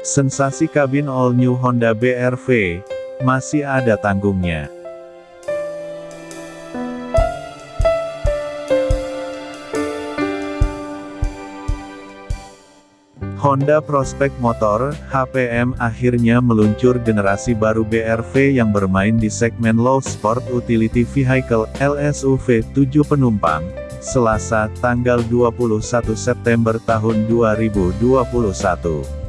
Sensasi kabin all new Honda BRV, masih ada tanggungnya. Honda Prospect Motor, HPM akhirnya meluncur generasi baru BRV yang bermain di segmen Low Sport Utility Vehicle, LSUV 7 penumpang, Selasa, tanggal 21 September tahun 2021.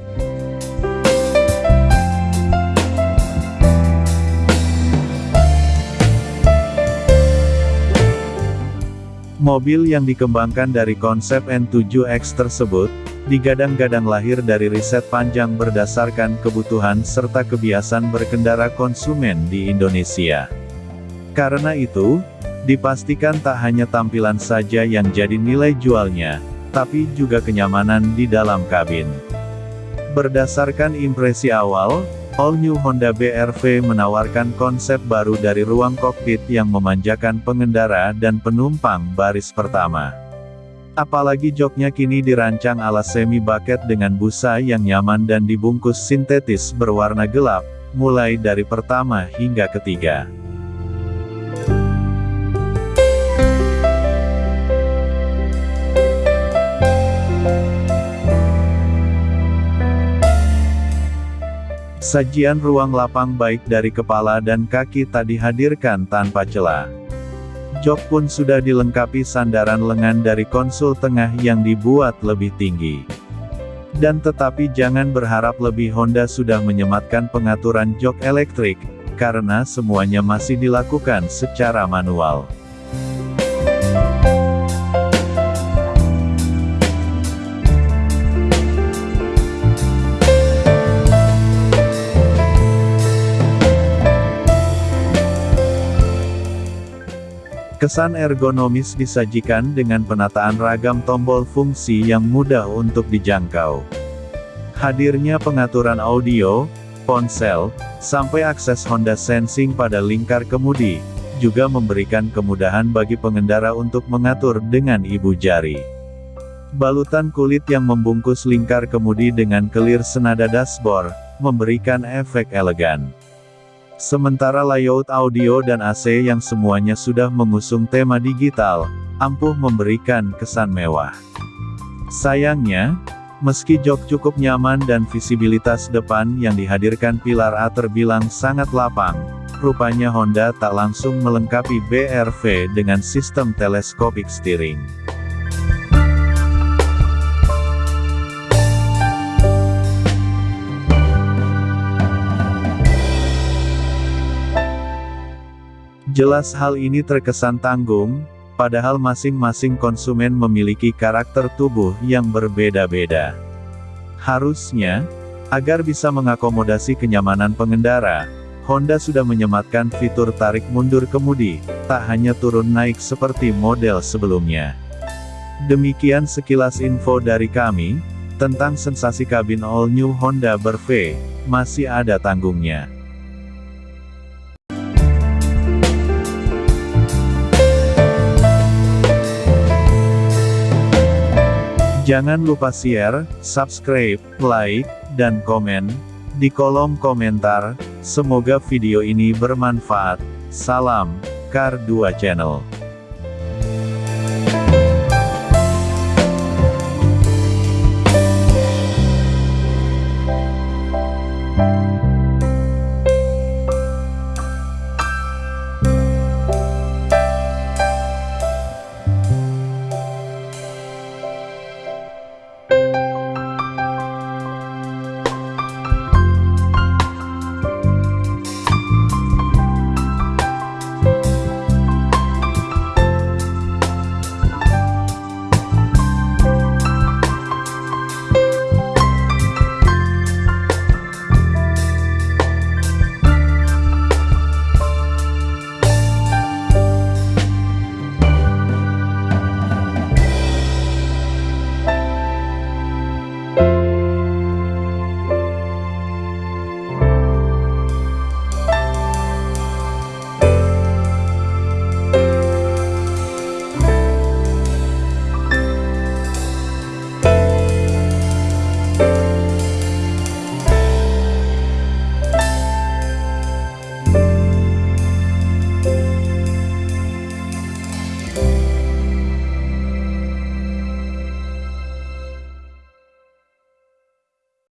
Mobil yang dikembangkan dari konsep N7X tersebut, digadang-gadang lahir dari riset panjang berdasarkan kebutuhan serta kebiasaan berkendara konsumen di Indonesia. Karena itu, dipastikan tak hanya tampilan saja yang jadi nilai jualnya, tapi juga kenyamanan di dalam kabin. Berdasarkan impresi awal, All New Honda BRV menawarkan konsep baru dari ruang kokpit yang memanjakan pengendara dan penumpang baris pertama. Apalagi joknya kini dirancang ala semi bucket dengan busa yang nyaman dan dibungkus sintetis berwarna gelap, mulai dari pertama hingga ketiga. Sajian ruang lapang baik dari kepala dan kaki tak dihadirkan tanpa celah. Jok pun sudah dilengkapi sandaran lengan dari konsul tengah yang dibuat lebih tinggi. Dan tetapi jangan berharap lebih Honda sudah menyematkan pengaturan jok elektrik, karena semuanya masih dilakukan secara manual. Kesan ergonomis disajikan dengan penataan ragam tombol fungsi yang mudah untuk dijangkau. Hadirnya pengaturan audio, ponsel, sampai akses Honda Sensing pada lingkar kemudi, juga memberikan kemudahan bagi pengendara untuk mengatur dengan ibu jari. Balutan kulit yang membungkus lingkar kemudi dengan kelir senada dashboard, memberikan efek elegan. Sementara layout audio dan AC yang semuanya sudah mengusung tema digital, ampuh memberikan kesan mewah. Sayangnya, meski jok cukup nyaman dan visibilitas depan yang dihadirkan pilar A terbilang sangat lapang, rupanya Honda tak langsung melengkapi BRV dengan sistem teleskopik steering. Jelas hal ini terkesan tanggung, padahal masing-masing konsumen memiliki karakter tubuh yang berbeda-beda. Harusnya, agar bisa mengakomodasi kenyamanan pengendara, Honda sudah menyematkan fitur tarik mundur kemudi, tak hanya turun naik seperti model sebelumnya. Demikian sekilas info dari kami, tentang sensasi kabin all new Honda Berve, masih ada tanggungnya. Jangan lupa share, subscribe, like, dan komen di kolom komentar. Semoga video ini bermanfaat. Salam, Kar 2 Channel.